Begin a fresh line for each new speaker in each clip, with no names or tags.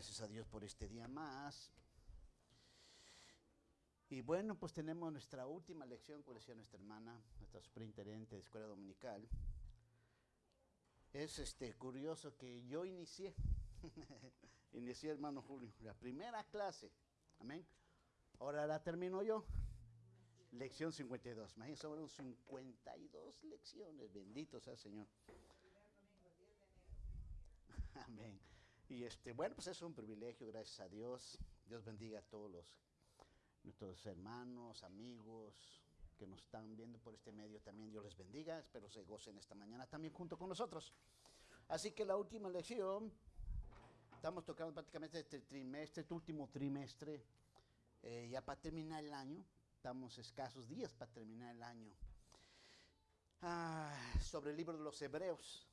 gracias a Dios por este día más. Y bueno, pues tenemos nuestra última lección, como decía nuestra hermana, nuestra superintendente de escuela dominical. Es este curioso que yo inicié, inicié hermano Julio, la primera clase, amén. Ahora la termino yo. Lección 52. Imagínense, fueron 52 lecciones. Bendito sea el Señor. Amén. Y este, bueno, pues es un privilegio, gracias a Dios. Dios bendiga a todos los, nuestros hermanos, amigos que nos están viendo por este medio. También Dios les bendiga. Espero se gocen esta mañana también junto con nosotros. Así que la última lección, estamos tocando prácticamente este trimestre, este último trimestre, eh, ya para terminar el año. Estamos escasos días para terminar el año. Ah, sobre el libro de los Hebreos.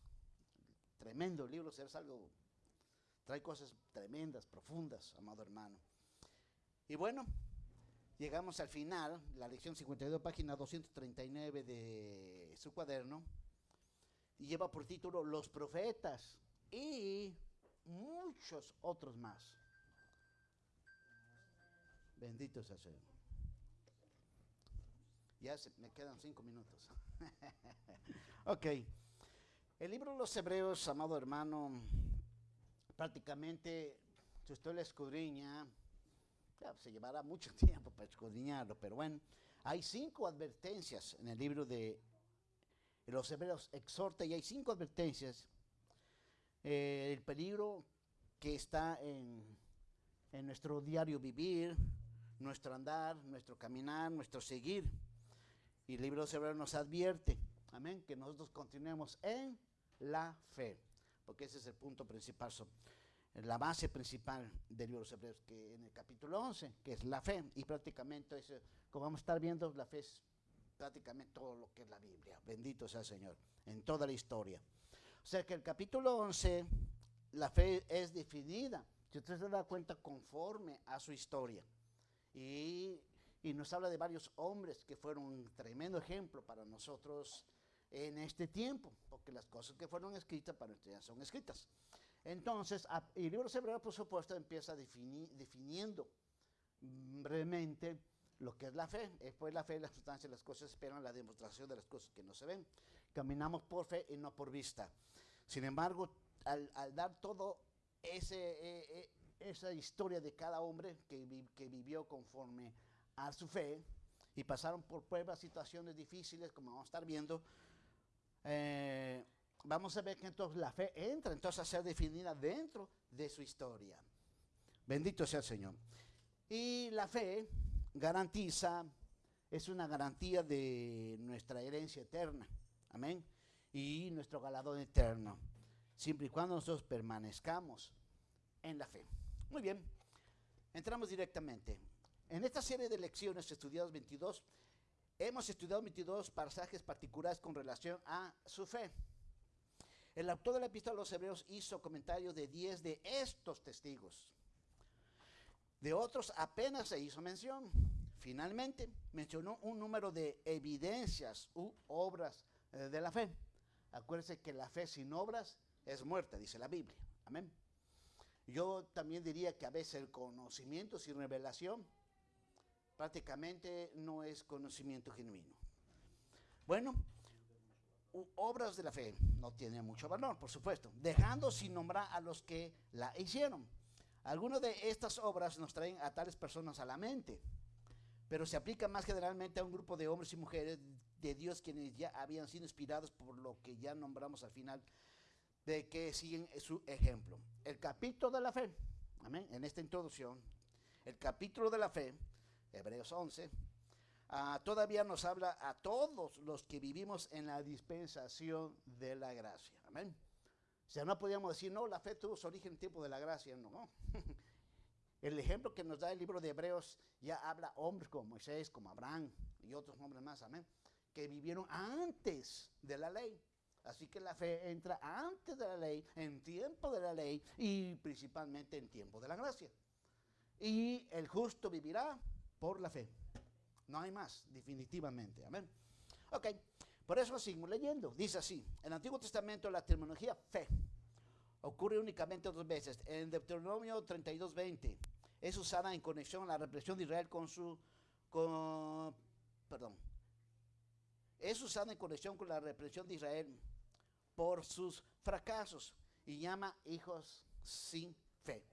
Tremendo libro, es algo, trae cosas tremendas, profundas, amado hermano. Y bueno, llegamos al final, la lección 52, página 239 de su cuaderno, y lleva por título Los profetas y muchos otros más. Bendito sea Señor. Ya me quedan cinco minutos. ok. El libro de los Hebreos, amado hermano, prácticamente, si usted lo escudriña, se llevará mucho tiempo para escudriñarlo, pero bueno, hay cinco advertencias en el libro de los Hebreos, exhorta, y hay cinco advertencias. Eh, el peligro que está en, en nuestro diario vivir, nuestro andar, nuestro caminar, nuestro seguir. Y el libro de Hebreos nos advierte, amén, que nosotros continuemos en la fe, porque ese es el punto principal, la base principal del libro de Hebreos, que en el capítulo 11, que es la fe, y prácticamente, eso, como vamos a estar viendo, la fe es prácticamente todo lo que es la Biblia, bendito sea el Señor, en toda la historia. O sea que el capítulo 11, la fe es definida, si usted se da cuenta, conforme a su historia. Y y nos habla de varios hombres que fueron un tremendo ejemplo para nosotros en este tiempo, porque las cosas que fueron escritas para nosotros son escritas. Entonces, el libro de Hebreos, por supuesto, empieza definiendo brevemente lo que es la fe. Después la fe, la sustancia de las cosas esperan la demostración de las cosas que no se ven. Caminamos por fe y no por vista. Sin embargo, al, dar todo ese, eh, eh, esa historia de cada hombre que, que vivió conforme a su fe y pasaron por pruebas, situaciones difíciles, como vamos a estar viendo, eh, vamos a ver que entonces la fe entra entonces a ser definida dentro de su historia. Bendito sea el Señor. Y la fe garantiza, es una garantía de nuestra herencia eterna. Amén. Y nuestro galardón eterno. Siempre y cuando nosotros permanezcamos en la fe. Muy bien. Entramos directamente. En esta serie de lecciones estudiadas 22, hemos estudiado 22 pasajes particulares con relación a su fe. El autor de la epístola a los hebreos hizo comentarios de 10 de estos testigos. De otros apenas se hizo mención. Finalmente, mencionó un número de evidencias u obras eh, de la fe. Acuérdense que la fe sin obras es muerta, dice la Biblia. Amén. Yo también diría que a veces el conocimiento sin revelación prácticamente no es conocimiento genuino. Bueno, obras de la fe no tienen mucho valor, por supuesto, dejando sin nombrar a los que la hicieron. Algunas de estas obras nos traen a tales personas a la mente, pero se aplica más generalmente a un grupo de hombres y mujeres de Dios quienes ya habían sido inspirados por lo que ya nombramos al final, de que siguen su ejemplo. El capítulo de la fe, amén, en esta introducción, el capítulo de la fe Hebreos 11, ah, todavía nos habla a todos los que vivimos en la dispensación de la gracia. Amén. O sea, no podíamos decir, no, la fe tuvo su origen en tiempo de la gracia. No. El ejemplo que nos da el libro de Hebreos ya habla hombres como Moisés, como Abraham y otros hombres más, amén, que vivieron antes de la ley. Así que la fe entra antes de la ley, en tiempo de la ley y principalmente en tiempo de la gracia. Y el justo vivirá por la fe. No hay más, definitivamente. Amén. Ok, por eso seguimos leyendo. Dice así, en el Antiguo Testamento la terminología fe ocurre únicamente dos veces. En Deuteronomio 32, 20 es usada en conexión a la represión de Israel con su, con, perdón, es usada en conexión con la represión de Israel por sus fracasos y llama hijos sin fe.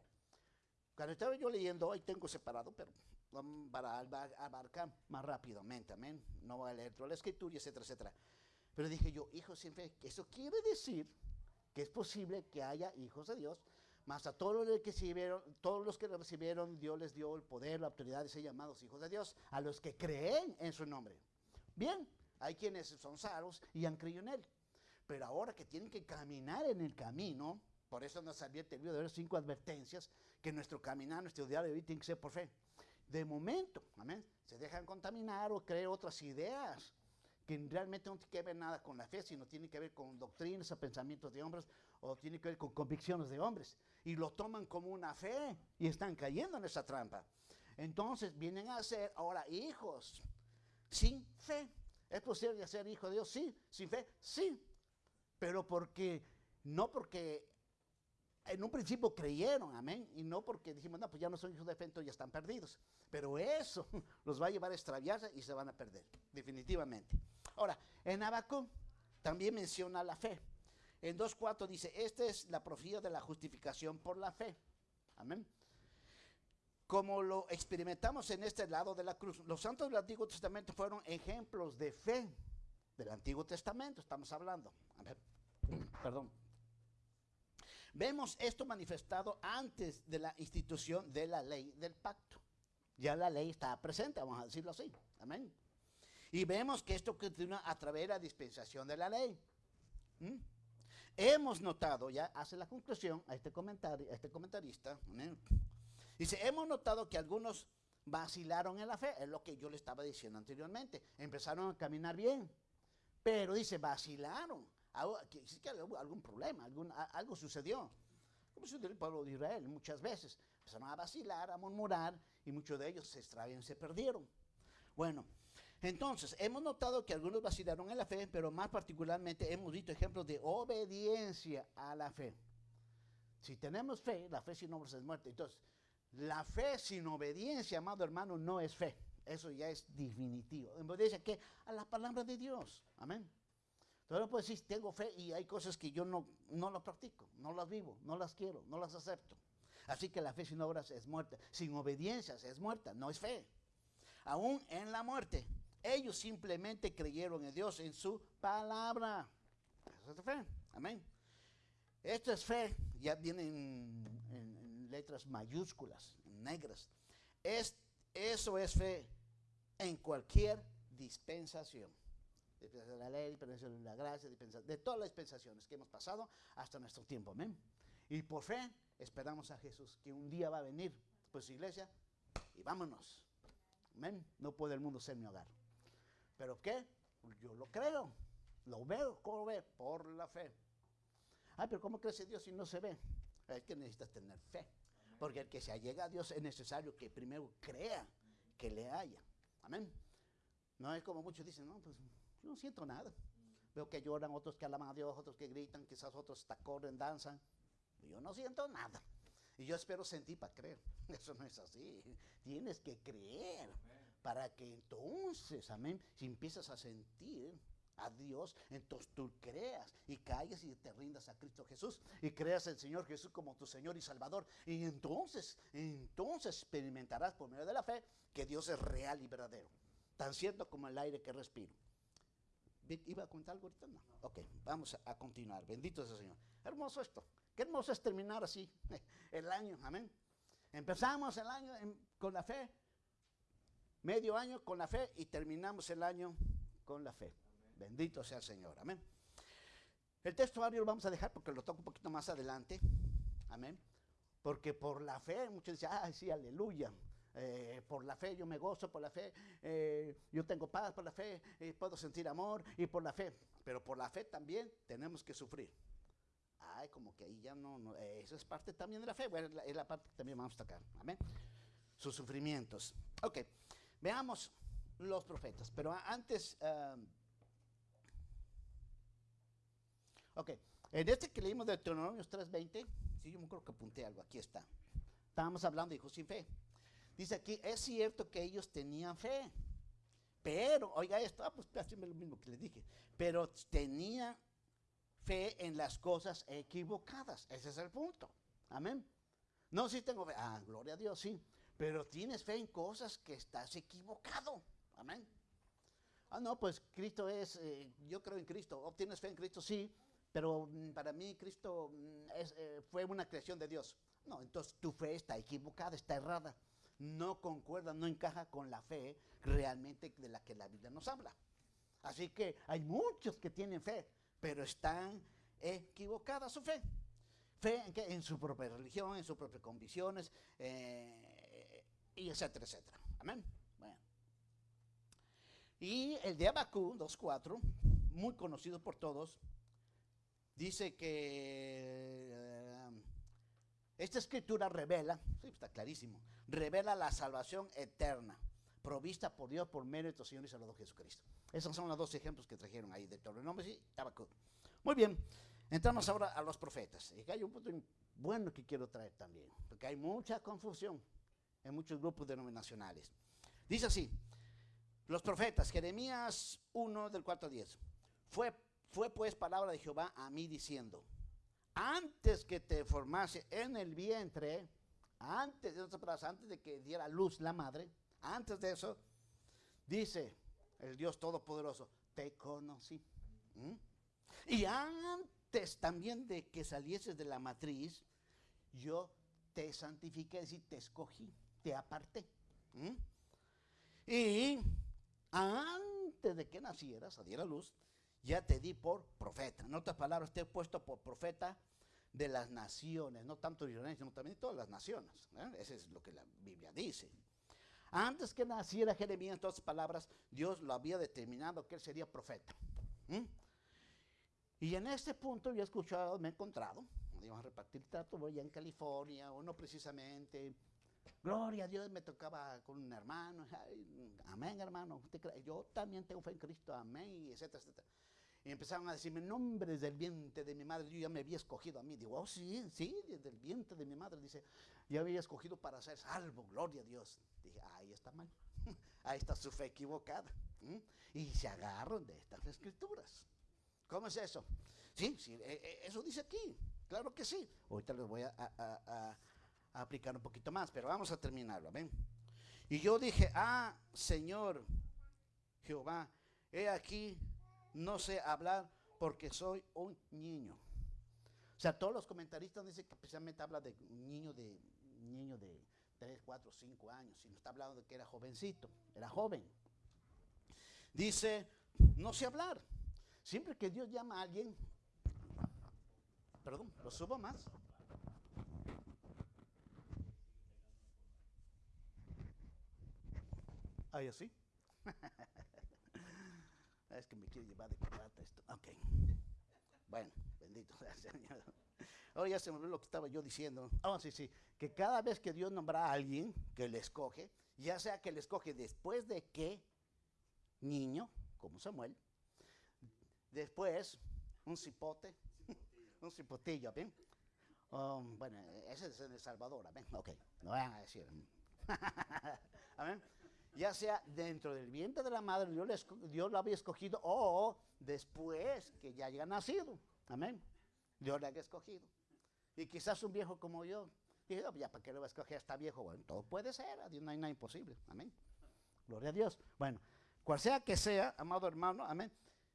Cuando estaba yo leyendo, hoy tengo separado, pero para abarcar más rápidamente, amén. No voy a leer toda la escritura, etcétera, etcétera. Pero dije yo, hijos sin fe, eso quiere decir que es posible que haya hijos de Dios, más a todos los que recibieron, todos los que recibieron, Dios les dio el poder, la autoridad de ser llamados hijos de Dios, a los que creen en su nombre. Bien, hay quienes son salvos y han creído en él. Pero ahora que tienen que caminar en el camino, por eso nos advierte el libro de ver cinco advertencias, que nuestro caminar, nuestro diario de vida tiene que ser por fe. De momento, amén, se dejan contaminar o creer otras ideas que realmente no tiene que ver nada con la fe, sino tiene que ver con doctrinas o pensamientos de hombres o tiene que ver con convicciones de hombres. Y lo toman como una fe y están cayendo en esa trampa. Entonces vienen a ser ahora hijos sin fe. ¿Es posible ser hijo de Dios? Sí. ¿Sin fe? Sí. Pero porque, no porque en un principio creyeron, amén, y no porque dijimos, no, pues ya no son hijos de fe, entonces ya están perdidos. Pero eso los va a llevar a extraviarse y se van a perder, definitivamente. Ahora, en Abacú también menciona la fe. En 2.4 dice, esta es la profecía de la justificación por la fe. Amén. Como lo experimentamos en este lado de la cruz, los santos del Antiguo Testamento fueron ejemplos de fe del Antiguo Testamento, estamos hablando. Perdón. Vemos esto manifestado antes de la institución de la ley del pacto. Ya la ley está presente, vamos a decirlo así. Amén. Y vemos que esto continúa a través de la dispensación de la ley. ¿Mm? Hemos notado, ya hace la conclusión a este, comentario, a este comentarista, dice, hemos notado que algunos vacilaron en la fe, es lo que yo le estaba diciendo anteriormente, empezaron a caminar bien, pero dice, vacilaron, sí que algún problema, algo sucedió, como sucedió el pueblo de Israel muchas veces, empezaron a vacilar, a murmurar, y muchos de ellos se extravían, se perdieron. Bueno, entonces, hemos notado que algunos vacilaron en la fe, pero más particularmente hemos visto ejemplos de obediencia a la fe. Si tenemos fe, la fe sin obras es muerte. Entonces, la fe sin obediencia, amado hermano, no es fe. Eso ya es definitivo. En obediencia a la palabra de Dios. Amén. Entonces no puedo decir, tengo fe y hay cosas que yo no, no las practico, no las vivo, no las quiero, no las acepto. Así que la fe sin obras es muerta. Sin obediencia es muerta, no es fe. Aún en la muerte, ellos simplemente creyeron en Dios, en su palabra. Eso es fe. Amén. Esto es fe. Ya viene en, letras mayúsculas, negras. Es, eso es fe en cualquier dispensación. Dispensación de la ley, dispensación de la gracia, de todas las dispensaciones que hemos pasado hasta nuestro tiempo. Amén. Y por fe esperamos a Jesús, que un día va a venir, pues iglesia, y vámonos. Amén. No puede el mundo ser mi hogar. ¿Pero qué? Yo lo creo, lo veo, ¿cómo ve? Por la fe. Ay, pero ¿cómo crece Dios si no se ve? Es que necesitas tener fe. Porque el que se allega a Dios es necesario que primero crea que le haya. Amén. No es como muchos dicen, no, pues yo no siento nada. Veo que lloran, otros que alaban a Dios, otros que gritan, quizás otros hasta corren, danzan. Yo no siento nada. Y yo espero sentir para creer. Eso no es así. Tienes que creer para que entonces, amén, si empiezas a sentir a Dios, entonces tú creas y caigas y te rindas a Cristo Jesús y creas el Señor Jesús como tu Señor y Salvador. Y entonces, entonces experimentarás por medio de la fe que Dios es real y verdadero, tan cierto como el aire que respiro. ¿Iba a contar algo ahorita? No. Ok, vamos a, continuar. Bendito sea el Señor. Hermoso esto. Qué hermoso es terminar así el año. Amén. Empezamos el año con la fe medio año con la fe y terminamos el año con la fe. Bendito sea el Señor. Amén. El texto lo vamos a dejar porque lo toco un poquito más adelante. Amén. Porque por la fe, muchos dicen, ay, sí, aleluya. Eh, por la fe yo me gozo, por la fe eh, yo tengo paz, por la fe eh, puedo sentir amor y por la fe. Pero por la fe también tenemos que sufrir. Ay, como que ahí ya no, no eso es parte también de la fe. Bueno, es la, es la parte que también vamos a tocar. Amén. Sus sufrimientos. Ok. Veamos los profetas, pero antes, um, ok, En este que leímos de Deuteronomios 3.20, sí, yo me acuerdo que apunté algo, aquí está. Estábamos hablando de hijos sin fe. Dice aquí, es cierto que ellos tenían fe, pero, oiga esto, ah, pues haciendo lo mismo que les dije, pero tenían fe en las cosas equivocadas. Ese es el punto. Amén. No, sí tengo fe. Ah, gloria a Dios, sí. Pero tienes fe en cosas que estás equivocado. Amén. Ah, no, pues Cristo es, eh, yo creo en Cristo. ¿Obtienes fe en Cristo? Sí. Pero mm, para mí Cristo mm, eh, fue una creación de Dios. No, entonces tu fe está equivocada, está errada. No concuerda, no encaja con la fe realmente de la que la Biblia nos habla. Así que hay muchos que tienen fe, pero están equivocadas su fe. Fe en, en su propia religión, en sus propias convicciones, eh, y etcétera, etcétera. Amén. Bueno. Y el de Abacú 2.4, muy conocido por todos, dice que esta escritura revela, sí, está clarísimo, revela la salvación eterna, provista por Dios por mérito del Señor y Salvador Jesucristo. Esos son los dos ejemplos que trajeron ahí de Deuteronomio y Habacuc. Muy bien, entramos ahora a los profetas. Y hay un punto bueno que quiero traer también, porque hay mucha confusión en muchos grupos denominacionales. Dice así, los profetas, Jeremías 1 del 4 al 10, fue, fue pues palabra de Jehová a mí diciendo, antes que te formase en el vientre, antes de antes de que diera luz la madre, antes de eso, dice, el Dios Todopoderoso, te conocí. Y antes también de que salieses de la matriz, yo te santifiqué, es decir, te escogí, te aparté. Y antes de que nacieras, a diera luz, ya te di por profeta. En otras palabras, te he puesto por profeta de las naciones, no tanto de Israel, sino también de todas las naciones. ¿eh? Eso es lo que la Biblia dice. Antes que naciera Jeremías, en todas palabras, Dios lo había determinado que él sería profeta. Y en este punto yo he escuchado, me he encontrado, íbamos a repartir trato, voy en California, o no precisamente. Gloria a Dios, me tocaba con un hermano, amén hermano, yo también tengo fe en Cristo, amén, etcétera, etcétera. Y empezaron a decirme, nombre desde el vientre de mi madre, yo ya me había escogido a mí. Digo, oh sí, sí, desde el vientre de mi madre, dice, ya había escogido para ser salvo, gloria a Dios. Dije, ahí está mal, ahí está su fe equivocada. Y se agarran de estas escrituras. ¿Cómo es eso? Sí, sí, e, e, eso dice aquí, claro que sí. Ahorita les voy a, a aplicar un poquito más, pero vamos a terminarlo, ¿ven? Y yo dije, ah, Señor Jehová, he aquí no sé hablar porque soy un niño. O sea, todos los comentaristas dicen que especialmente habla de un niño de, niño de 3, 4, 5 años, y no está hablando de que era jovencito, era joven. Dice, no sé hablar. Siempre que Dios llama a alguien, perdón, lo subo más. Ahí así. Es que me quiere llevar de corbata esto. Ok. Bueno, bendito sea el Señor. Ahora ya se me olvidó lo que estaba yo diciendo. Ah, sí, sí. Que cada vez que Dios nombra a alguien que le escoge, ya sea que le escoge después de que niño, como Samuel, después un cipote, un cipotillo, ¿ven? Um, bueno, ese es El Salvador, ¿ven? Ok, no vayan a decir. ¿Amén? Ya sea dentro del vientre de la madre, Dios, lo había escogido, o después que ya haya nacido. Amén. Dios le había escogido. Y quizás un viejo como yo, dije, oh, ya para qué lo va a escoger hasta viejo. Bueno, todo puede ser, a Dios no hay nada imposible. Amén. Gloria a Dios. Bueno, cual sea que sea, amado hermano, amén.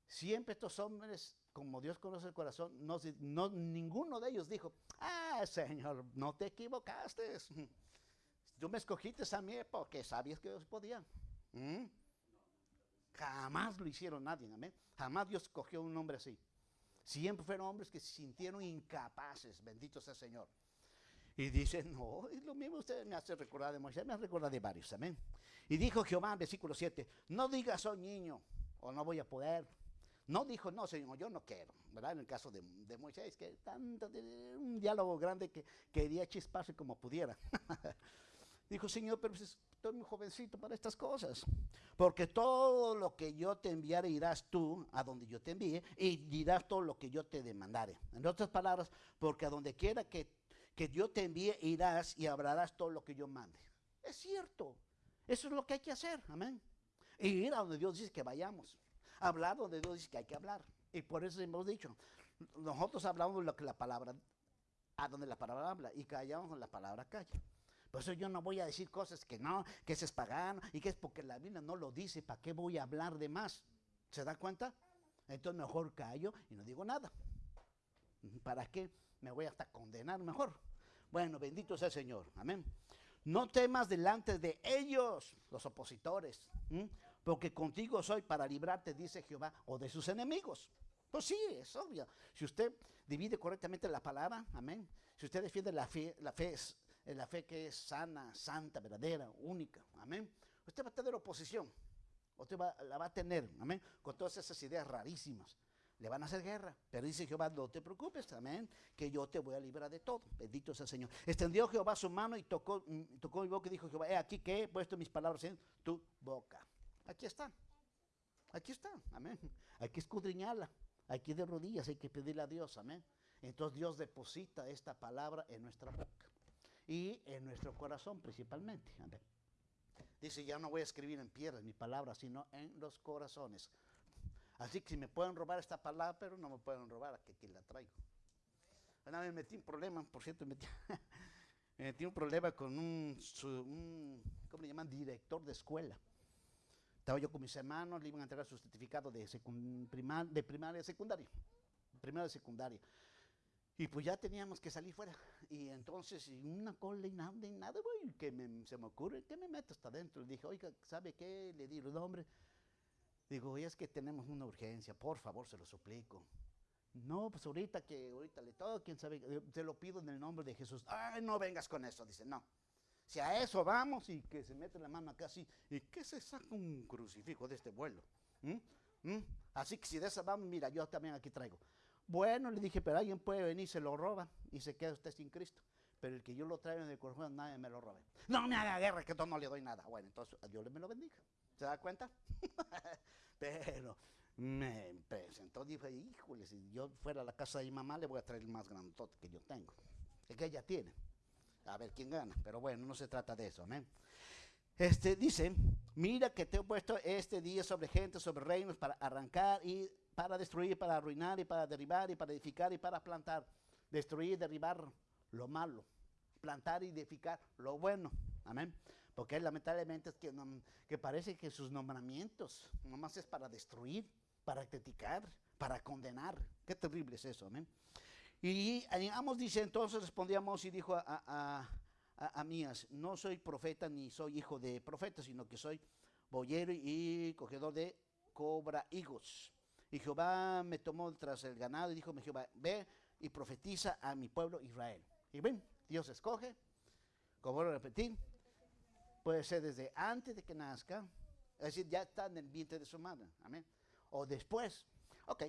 Siempre estos hombres, como Dios conoce el corazón, no, ninguno de ellos dijo, ah, Señor, no te equivocaste. Tú me escogiste a mí porque sabías que Dios podía. ¿Mm? Jamás lo hicieron nadie, amén. Jamás Dios escogió un hombre así. Siempre fueron hombres que se sintieron incapaces, bendito sea el Señor. Y dicen, no, es lo mismo usted me hace recordar de Moisés, me hace recordar de varios, amén. Y dijo Jehová, versículo 7, no digas, soy niño, o no voy a poder. No dijo, no, Señor, yo no quiero. En el caso de, de Moisés, que tanto, un diálogo grande que quería chisparse como pudiera. Dijo, Señor, pero pues, estoy muy jovencito para estas cosas. Porque todo lo que yo te enviare irás tú a donde yo te envíe y dirás todo lo que yo te demandare. En otras palabras, porque a donde quiera que, que yo te envíe irás y hablarás todo lo que yo mande. Es cierto. Eso es lo que hay que hacer. Amén. Y ir a donde Dios dice que vayamos. Hablar donde Dios dice que hay que hablar. Y por eso hemos dicho, nosotros hablamos lo que la palabra, a donde la palabra habla y callamos donde la palabra calla. Por eso yo no voy a decir cosas que no, que ese es pagano y que es porque la Biblia no lo dice. ¿Para qué voy a hablar de más? ¿Se da cuenta? Entonces mejor callo y no digo nada. ¿Para qué me voy hasta condenar mejor? Bueno, bendito sea el Señor. Amén. No temas delante de ellos, los opositores, porque contigo soy para librarte, dice Jehová, o de sus enemigos. Pues sí, es obvio. Si usted divide correctamente la palabra, amén. Si usted defiende la fe, la fe es la fe que es sana, santa, verdadera, única. Amén. Usted va a tener oposición. Usted la va a tener, amén, con todas esas ideas rarísimas. Le van a hacer guerra. Pero dice Jehová, no te preocupes, amén, que yo te voy a librar de todo. Bendito sea el Señor. Extendió Jehová su mano y tocó, mm, tocó mi boca y dijo Jehová, he aquí que he puesto mis palabras en tu boca. Aquí está. Aquí está, amén. Hay que escudriñarla. Hay que ir de rodillas, hay que pedirle a Dios, amén. Entonces Dios deposita esta palabra en nuestra boca y en nuestro corazón principalmente. Dice, ya no voy a escribir en piedras mi palabra, sino en los corazones. Así que si me pueden robar esta palabra, pero no me pueden robar, que aquí la traigo. Una vez metí un problema, por cierto, metí, me metí un problema con un, ¿cómo le llaman? Director de escuela. Estaba yo con mis hermanos, le iban a entregar su certificado de, de primaria secundaria. Primaria y secundaria. Y pues ya teníamos que salir fuera. Y entonces, y una cola y nada, y nada, güey, que se me ocurre, que me meto hasta adentro. dije, oiga, ¿sabe qué? Le digo, no, hombre. Digo, es que tenemos una urgencia, por favor, se lo suplico. No, pues ahorita que ahorita le todo, quién sabe, te lo pido en el nombre de Jesús. Ay, no vengas con eso. Dice, no. Si a eso vamos y que se mete la mano acá así, ¿y qué se saca un crucifijo de este vuelo? ¿Mm? ¿Mm? Así que si de esa vamos, mira, yo también aquí traigo. Bueno, le dije, pero alguien puede venir, se lo roba y se queda usted sin Cristo. Pero el que yo lo traigo en el corazón, nadie me lo robe. No me haga guerra, que yo no le doy nada. Bueno, entonces Dios le me lo bendiga. ¿Se da cuenta? pero me presentó, dije, híjole, si yo fuera a la casa de mi mamá, le voy a traer el más grandote que yo tengo. El que ella tiene. A ver quién gana. Pero bueno, no se trata de eso, amén. Este dice, mira que te he puesto este día sobre gente, sobre reinos, para arrancar y para destruir, para arruinar y para derribar y para edificar y para plantar. Destruir y derribar lo malo. Plantar y edificar lo bueno. Amén. Porque lamentablemente es que, que parece que sus nombramientos nomás es para destruir, para criticar, para condenar. Qué terrible es eso. Amén. Y Amos dice, entonces respondíamos y dijo a, a, a, Mías, no soy profeta ni soy hijo de profeta, sino que soy boyero y cogedor de cobra higos. Y Jehová me tomó tras el ganado y dijo, Jehová, ve y profetiza a mi pueblo Israel. Y ven, Dios escoge, como lo repetí, puede ser desde antes de que nazca, es decir, ya está en el vientre de su madre, amén. O después. Ok,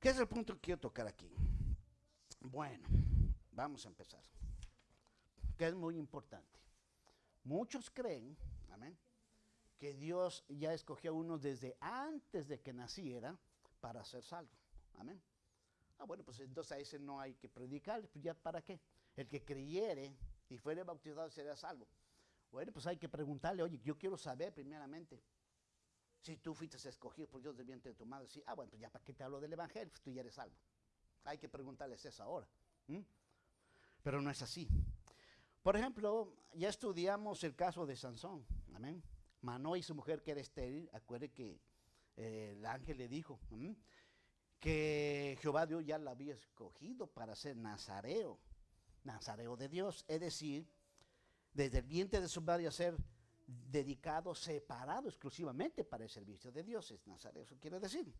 ¿qué es el punto que quiero tocar aquí? Bueno, vamos a empezar, que es muy importante. Muchos creen, amén, que Dios ya escogió a uno desde antes de que naciera para ser salvo. Amén. Ah, bueno, pues entonces a ese no hay que predicar, pues ya para qué. El que creyere y fuere bautizado será salvo. Bueno, pues hay que preguntarle, oye, yo quiero saber primeramente si tú fuiste escogido por Dios del vientre de tu madre. Sí, ah, bueno, pues ya para qué te hablo del evangelio, pues tú ya eres salvo. Hay que preguntarles eso ahora. Pero no es así. Por ejemplo, ya estudiamos el caso de Sansón. Amén. Manoa y su mujer que era estéril, acuerde que eh, el ángel le dijo que Jehová Dios ya la había escogido para ser nazareo, nazareo de Dios, es decir, desde el vientre de su madre a ser dedicado, separado exclusivamente para el servicio de Dios, es nazareo, eso quiere decir.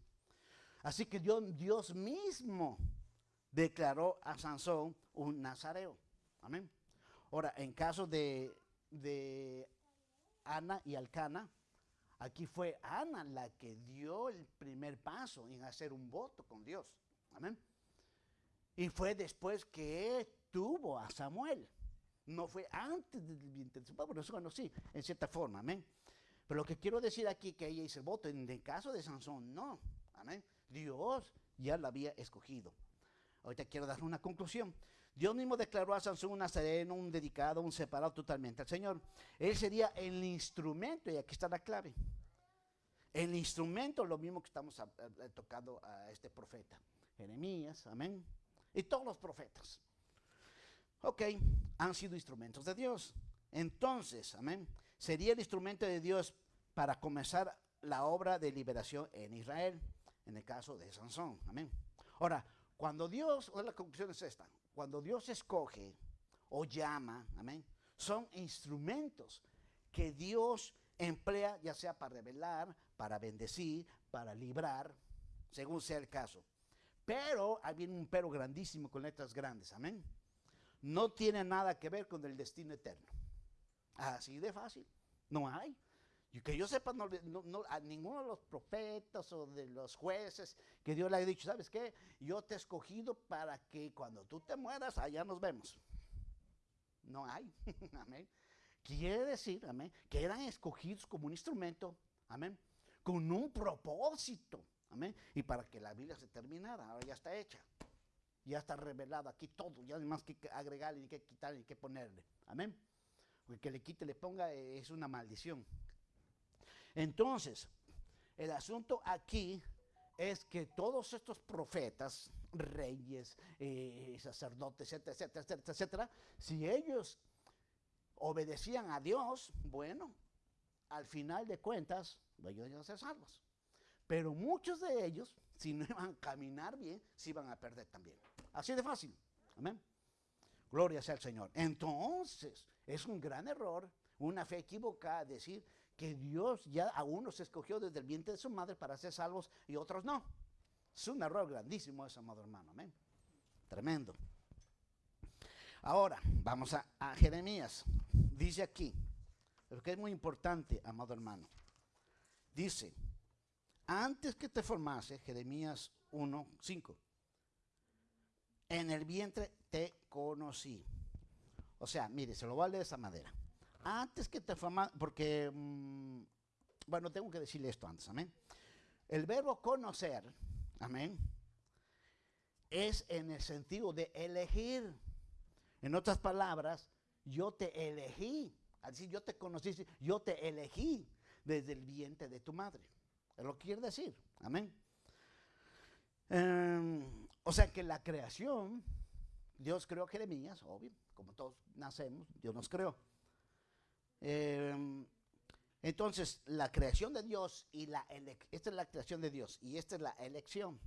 Así que Dios, Dios mismo declaró a Sansón un nazareo. Amén. Ahora, en caso de Ana y Alcana, aquí fue Ana la que dio el primer paso en hacer un voto con Dios. Amén. Y fue después que tuvo a Samuel. No fue antes del vientre de su padre, bueno, sí, en cierta forma, amén. Pero lo que quiero decir aquí que ella hizo el voto, en el caso de Sansón, no, amén. Dios ya la había escogido. Ahorita quiero dar una conclusión. Dios mismo declaró a Sansón un nazareno, un dedicado, un separado totalmente al Señor. Él sería el instrumento, y aquí está la clave. El instrumento, lo mismo que estamos tocando a este profeta. Jeremías, amén. Y todos los profetas. Ok, han sido instrumentos de Dios. Entonces, amén, sería el instrumento de Dios para comenzar la obra de liberación en Israel, en el caso de Sansón. Amén. Ahora, cuando Dios, la conclusión es esta, cuando Dios escoge o llama, amén, son instrumentos que Dios emplea ya sea para revelar, para bendecir, para librar, según sea el caso. Pero hay un pero grandísimo con letras grandes, amén. No tiene nada que ver con el destino eterno. Así de fácil. No hay. Y que yo sepa, no, a ninguno de los profetas o de los jueces que Dios le ha dicho, ¿sabes qué? Yo te he escogido para que cuando tú te mueras, allá nos vemos. No hay. amén. Quiere decir, amén, que eran escogidos como un instrumento, amén, con un propósito, amén. Y para que la Biblia se terminara, ahora ya está hecha. Ya está revelado aquí todo, ya no hay más que agregarle, ni que quitarle, ni que ponerle. Amén. Porque que le quite, le ponga, eh, es una maldición. Entonces, el asunto aquí es que todos estos profetas, reyes, eh, sacerdotes, etcétera, etcétera, etcétera, etcétera, si ellos obedecían a Dios, bueno, al final de cuentas, ellos iban a ser salvos. Pero muchos de ellos, si no iban a caminar bien, se iban a perder también. Así de fácil. Amén. Gloria sea al Señor. Entonces, es un gran error, una fe equivocada decir que Dios ya a unos escogió desde el vientre de su madre para ser salvos y otros no. Es un error grandísimo eso, amado hermano. Amén. Tremendo. Ahora, vamos a, Jeremías. Dice aquí, lo que es muy importante, amado hermano. Dice, antes que te formase, Jeremías 1, 5, en el vientre te conocí. O sea, mire, se lo leer de esa manera antes que te formase, porque, mm, bueno, tengo que decirle esto antes, amén. El verbo conocer, amén, es en el sentido de elegir. En otras palabras, yo te elegí. Al decir yo te conocí, yo te elegí desde el vientre de tu madre. Es lo que quiere decir. Amén. Em, o sea que la creación, Dios creó Jeremías, obvio, como todos nacemos, Dios nos creó. Em, entonces, la creación de Dios y la esta es la creación de Dios y esta es la elección,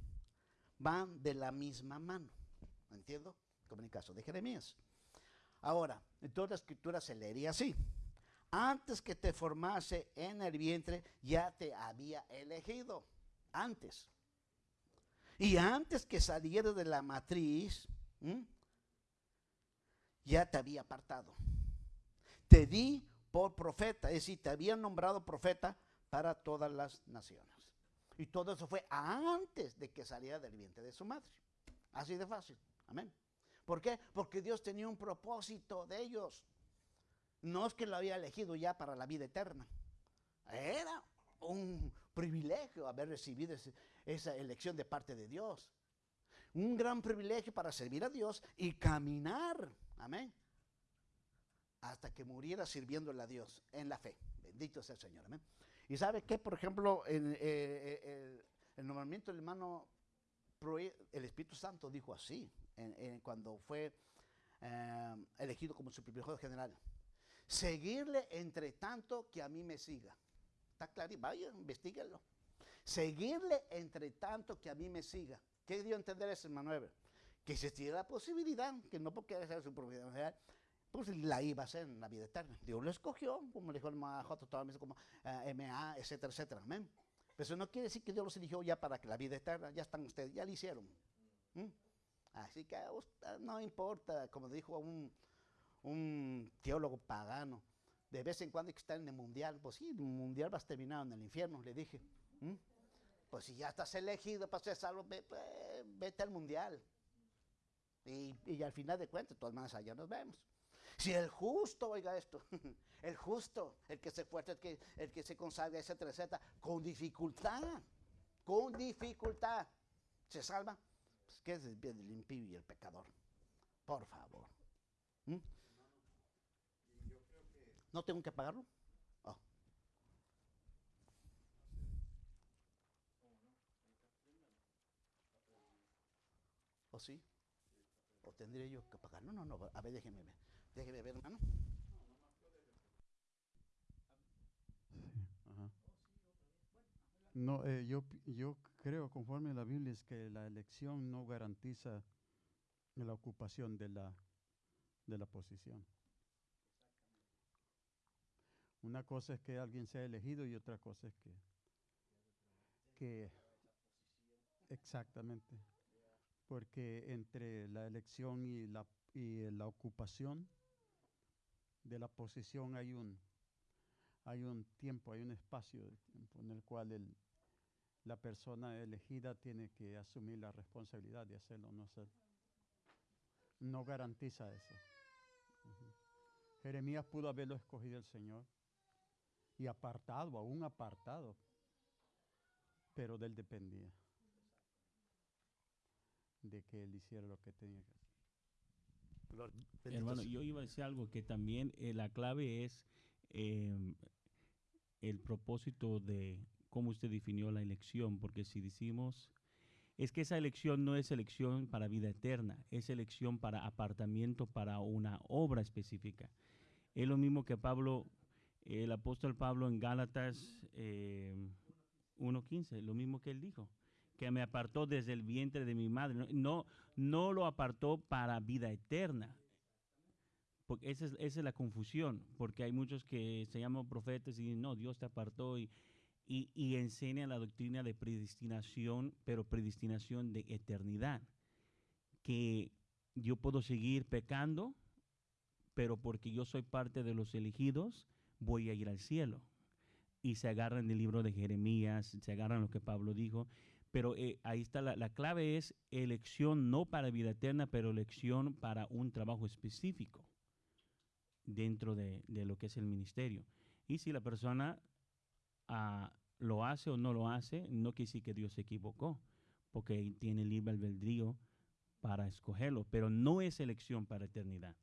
van de la misma mano. ¿Entiendo? Como en el caso de Jeremías. Ahora, en toda la escritura se leería así. Antes que te formase en el vientre, ya te había elegido. Antes. Y antes que salieras de la matriz, ya te había apartado. Te di por profeta, es decir, te habían nombrado profeta para todas las naciones. Y todo eso fue antes de que saliera del vientre de su madre. Así de fácil. Amén. ¿Por qué? Porque Dios tenía un propósito de ellos. No es que lo había elegido ya para la vida eterna. Era un privilegio haber recibido esa elección de parte de Dios. Un gran privilegio para servir a Dios y caminar. Amén hasta que muriera sirviéndole a Dios en la fe. Bendito sea el Señor. Amén. Y sabe que, por ejemplo, en, eh, eh, el nombramiento del hermano, el Espíritu Santo dijo así, cuando fue eh, elegido como su primer general. Seguirle entre tanto que a mí me siga. Está claro, vaya, investiguenlo. Seguirle entre tanto que a mí me siga. ¿Qué dio a entender ese hermano Que existiera la posibilidad, que no porque sea su propiedad general, pues la iba a ser en la vida eterna. Dios lo escogió, como dijo el Mahajoto, como uh, MA, etcétera, etcétera. Amén. Pero eso no quiere decir que Dios los eligió ya para que la vida eterna, ya están ustedes, ya lo hicieron. ¿Mm? Así que no importa, como dijo un, un teólogo pagano, de vez en cuando hay que estar en el mundial. Pues sí, el mundial vas terminado en el infierno, le dije. ¿Mm? Pues si ya estás elegido para ser salvo, pues, vete al mundial. Y, y, al final de cuentas, todas maneras, allá nos vemos. Si el justo, oiga esto, el justo, el que se fuerte, el que, el que se consagra, etcétera, etcétera, con dificultad, con dificultad, se salva, pues ¿qué es el bien del impío y el pecador? Por favor. ¿No tengo que pagarlo? Oh. ¿O sí? ¿O tendría yo que pagar? No, no, no. A ver, déjeme ver. Déjeme ver, hermano.
No, eh, yo, yo creo, conforme a la Biblia, es que la elección no garantiza la ocupación de la, de la posición. Una cosa es que alguien sea elegido y otra cosa es que, que exactamente, porque entre la elección y la, y la ocupación de la posición hay un, hay un tiempo, hay un espacio en el cual el- la persona elegida tiene que asumir la responsabilidad de hacerlo no hacerlo. No garantiza eso. Jeremías pudo haberlo escogido el Señor y apartado, aún apartado, pero de él dependía de que él hiciera lo que tenía que hacer.
Hermano, yo iba a decir algo que también eh, la clave es em, el propósito de cómo usted definió la elección, porque si decimos, es que esa elección no es elección para vida eterna, es elección para apartamiento para una obra específica. Es lo mismo que Pablo, el apóstol Pablo en Gálatas eh, 1.15, lo mismo que él dijo, que me apartó desde el vientre de mi madre. No, no, lo apartó para vida eterna, porque esa es, la confusión, porque hay muchos que se llaman profetas y dicen, no, Dios te apartó y, y, y enseñan la doctrina de predestinación, pero predestinación de eternidad, que yo puedo seguir pecando, pero porque yo soy parte de los elegidos, voy a ir al cielo. Y se agarran del libro de Jeremías, se agarran lo que Pablo dijo, pero eh, ahí está la, la clave es elección no para vida eterna, pero elección para un trabajo específico dentro de, lo que es el ministerio. Y si la persona ah, lo hace o no lo hace, no quiere decir que Dios se equivocó, porque tiene libre albedrío para escogerlo, pero no es elección para eternidad.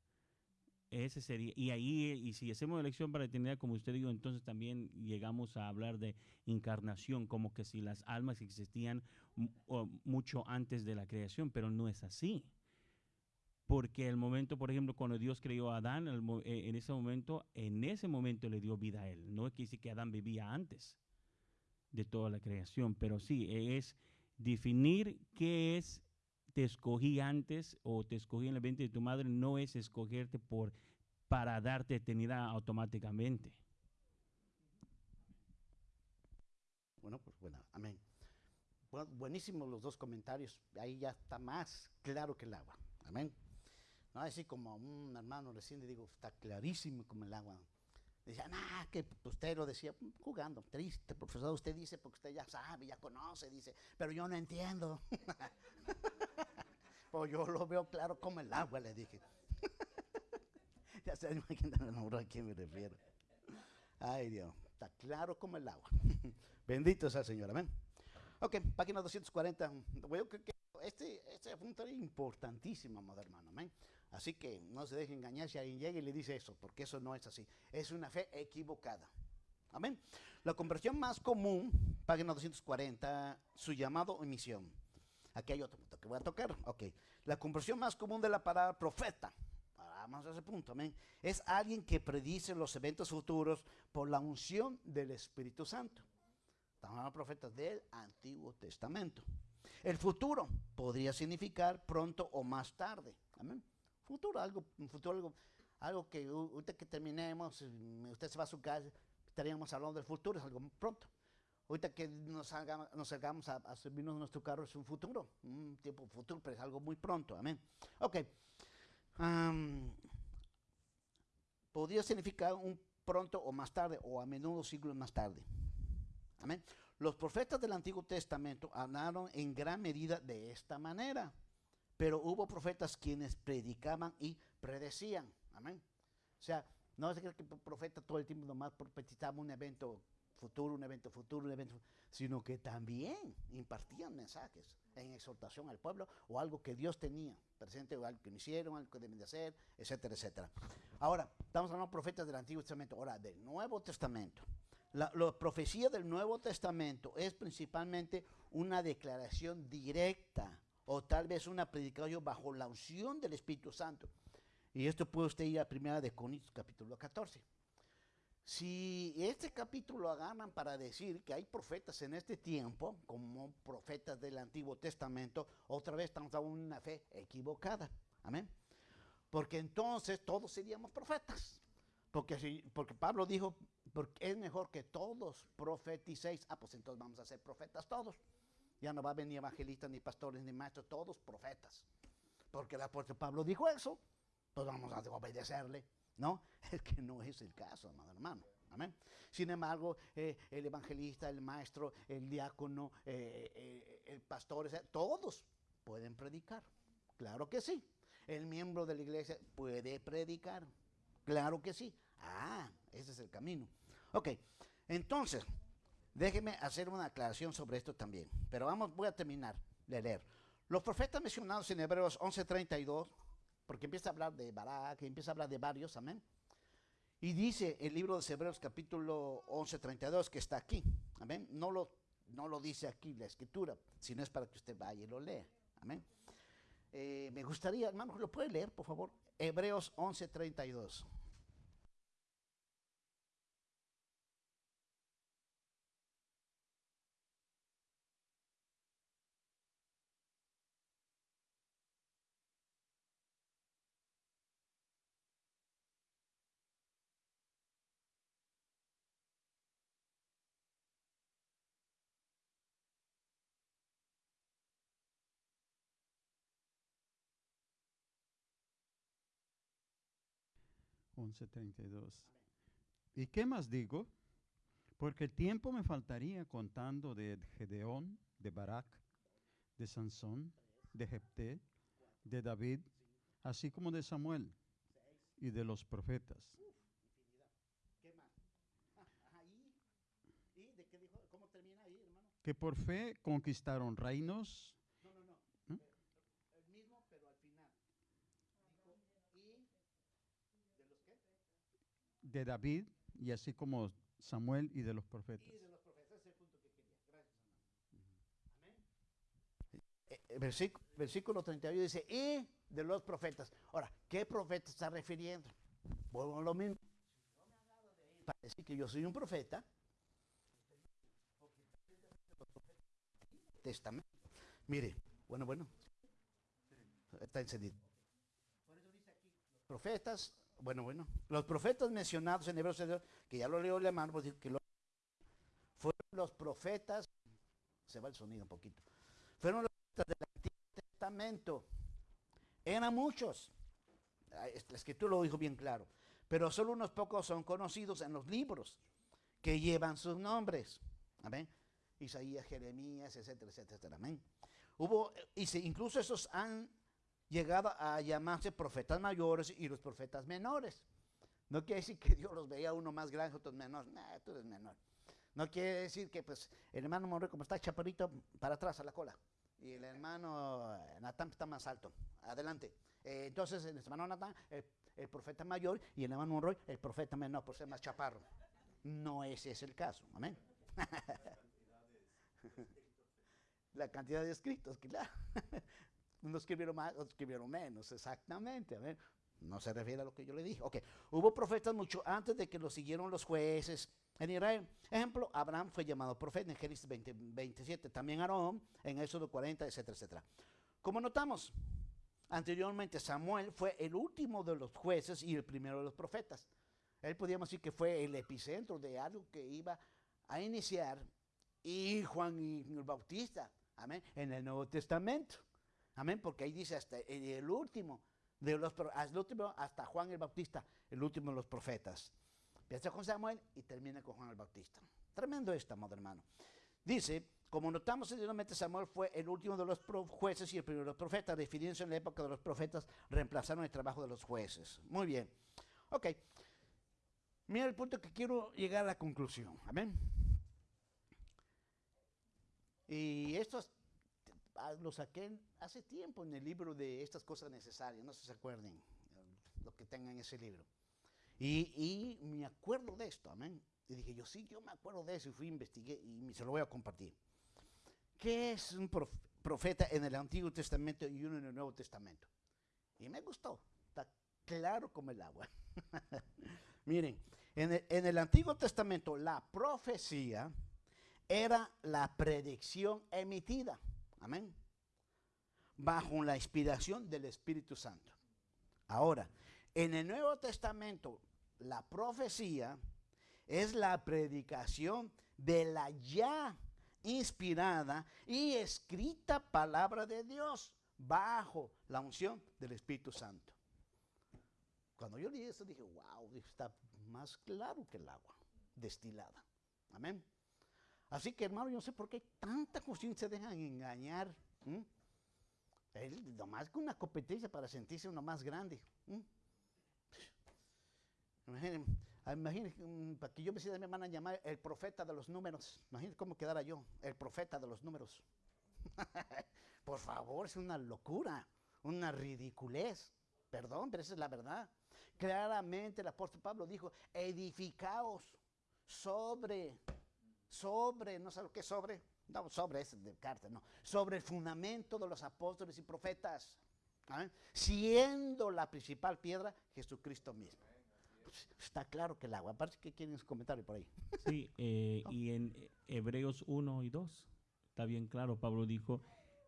Ese sería, y ahí, y si hacemos elección para eternidad, como usted dijo, entonces también llegamos a hablar de encarnación, como que si las almas existían mucho antes de la creación, pero no es así. Porque el momento, por ejemplo, cuando Dios creó a Adán, eh, en ese momento, en ese momento le dio vida a él. No quiere decir que Adán vivía antes de toda la creación, pero sí, es definir qué es te escogí antes o te escogí en el vientre de tu madre, no es escogerte por para darte eternidad automáticamente.
Bueno, pues bueno, amén. Bu- buenísimos los dos comentarios. Ahí ya está más claro que el agua. Amén. No así como un hermano recién le digo, está clarísimo como el agua. Decía, nah, que usted lo decía jugando, triste, profesor. Usted dice porque usted ya sabe, ya conoce, dice, pero yo no entiendo. pues yo lo veo claro como el agua, le dije. ya se imaginan a quién me refiero. Ay, Dios, está claro como el agua. Bendito sea el Señor, amén. Ok, página 240. Yo creo que este, este punto es importantísimo, amado hermano, amén. Así que no se deje engañar si alguien llega y le dice eso, porque eso no es así. Es una fe equivocada. Amén. La conversión más común, página 240, su llamado o misión. Aquí hay otro voy a tocar. Ok. La conversión más común de la palabra profeta. Vamos a ese punto, amén. Es alguien que predice los eventos futuros por la unción del Espíritu Santo. Estamos hablando de profetas del Antiguo Testamento. El futuro podría significar pronto o más tarde. Amén. Futuro, algo, futuro, algo, algo que ahorita que terminemos, usted se va a su casa, estaríamos hablando del futuro, es algo pronto. Ahorita que nos nos salgamos a, a servirnos nuestro carro es un futuro, un tiempo futuro, pero es algo muy pronto. Amén. Ok. Am, podría significar un pronto o más tarde, o a menudo siglos más tarde. Amén. Los profetas del Antiguo Testamento hablaron en gran medida de esta manera, pero hubo profetas quienes predicaban y predecían. Amén. O sea, no cree que el profeta todo el tiempo nomás profetizaba un evento futuro, un evento futuro, un evento, sino que también impartían mensajes en exhortación al pueblo o algo que Dios tenía presente, o algo que no hicieron, algo que deben de hacer, etcétera, etcétera. Ahora, estamos hablando de profetas del Antiguo Testamento, ahora del Nuevo Testamento. La, la profecía del Nuevo Testamento es principalmente una declaración directa o tal vez una predicación bajo la unción del Espíritu Santo. Y esto puede usted ir a Primera de Corintios capítulo 14. Si este capítulo lo agarran para decir que hay profetas en este tiempo, como profetas del Antiguo Testamento, otra vez estamos en una fe equivocada. Amén. Porque entonces todos seríamos profetas. Porque, porque Pablo dijo, porque es mejor que todos profeticéis. Ah, pues entonces vamos a ser profetas todos. Ya no va a venir evangelistas, ni pastores, ni maestros, todos profetas. Porque el apóstol Pablo dijo eso, pues vamos a obedecerle. ¿No? Es que no es el caso, amado hermano. Amén. Sin embargo, eh, el evangelista, el maestro, el diácono, eh, eh, el pastor, todos pueden predicar. Claro que sí. El miembro de la iglesia puede predicar. Claro que sí. Ah, ese es el camino. Ok, entonces, déjeme hacer una aclaración sobre esto también. Pero vamos, voy a terminar de leer. Los profetas mencionados en Hebreos 11:32 porque empieza a hablar de Barak, empieza a hablar de varios, amén. Y dice el libro de Hebreos capítulo 11, 32 que está aquí, amén. No lo, no lo dice aquí la escritura, sino es para que usted vaya y lo lea, amén. Eh, me gustaría, hermano, ¿lo puede leer, por favor? Hebreos 11, 32.
11:32. ¿Y qué más digo? Porque el tiempo me faltaría contando de Gedeón, de Barak, de Sansón, de Jepté, de David, así como de Samuel y de los profetas. Que por fe conquistaron reinos.
No, no, no.
¿Mm?
El, el mismo, pero al final. Dijo, ¿y de los qué?
De David y así como Samuel y de los profetas.
Y de los profetas, ese es el punto que quería. Gracias, hermano. Amén. Eh, eh, versículo, versículo 31 dice, y de los profetas. Ahora, ¿qué profeta está refiriendo? Vuelvo a lo mismo. Para decir que yo soy un profeta, testamento. Mire, bueno, bueno. Está encendido. Por eso dice aquí, los profetas, bueno, bueno, los profetas mencionados en Hebreos, que ya lo leo el hermano, pues, que lo- fueron los profetas, se va el sonido un poquito, fueron los profetas del Antiguo Testamento. Eran muchos. Es- La escritura lo dijo bien claro. Pero solo unos pocos son conocidos en los libros que llevan sus nombres. Amén. Isaías, Jeremías, etcétera, etcétera. Amén. Hubo, incluso esos han llegado a llamarse profetas mayores y los profetas menores. No quiere decir que Dios los veía uno más grande, otros menores. Nah, tú eres menor. No quiere decir que pues el hermano Monroy como está chaparrito para atrás a la cola y el hermano eh, Natán está más alto. Adelante. Eh, entonces el hermano Natán, el, el profeta mayor y el hermano Monroy, el profeta menor por ser más chaparro. No ese es el caso. Amén. La cantidad de escritos, claro. Unos escribieron más, escribieron menos, exactamente. A ver, no se refiere a lo que yo le dije. Ok, hubo profetas mucho antes de que lo siguieron los jueces en Israel. Ejemplo, Abraham fue llamado profeta en Génesis 20, 27, también Aarón en Éxodo 40, etcétera, etcétera. Como notamos, anteriormente Samuel fue el último de los jueces y el primero de los profetas. Él podríamos decir que fue el epicentro de algo que iba a iniciar y Juan y el Bautista, amén, en el Nuevo Testamento. Amén, porque ahí dice hasta el, el último de los hasta último hasta Juan el Bautista, el último de los profetas. Empieza con Samuel y termina con Juan el Bautista. Tremendo esto, amado hermano. Dice, como notamos anteriormente, Samuel fue el último de los jueces y el primero de los profetas, refiriéndose en la época de los profetas, reemplazaron el trabajo de los jueces. Muy bien. Ok. Mira el punto que quiero llegar a la conclusión. Amén. Y esto es- lo saqué hace tiempo en el libro de estas cosas necesarias. No sé si se acuerden eh, lo que tengan en ese libro. Y, y me acuerdo de esto, amén. Y dije, yo sí, yo me acuerdo de eso y fui, investigué y se lo voy a compartir. ¿Qué es un prof- profeta en el Antiguo Testamento y uno en el Nuevo Testamento? Y me gustó, está claro como el agua. Miren, en el, en el Antiguo Testamento la profecía era la predicción emitida, amén, bajo la inspiración del Espíritu Santo. Ahora, en el Nuevo Testamento, la profecía es la predicación de la ya inspirada y escrita palabra de Dios bajo la unción del Espíritu Santo. Cuando yo leí esto dije, wow, está más claro que el agua destilada. Amén. Así que hermano, yo no sé por qué tanta cuestión se dejan engañar. ¿m? Él nomás con una competencia para sentirse uno más grande. Imaginen, ah, imaginen, mm, para que yo me sienta, me van a llamar el profeta de los números. Imaginen cómo quedara yo, el profeta de los números. Por favor, es una locura, una ridiculez. Perdón, pero esa es la verdad. Claramente el apóstol Pablo dijo, edificaos sobre, sobre, no sé lo que sobre, no, sobre es de carta, no, sobre el fundamento de los apóstoles y profetas, ¿ah? siendo la principal piedra Jesucristo mismo. Pues, está claro que el agua, aparte que quieren comentario por ahí.
Sí, eh, y en Hebreos 1 y 2 está bien claro, Pablo dijo,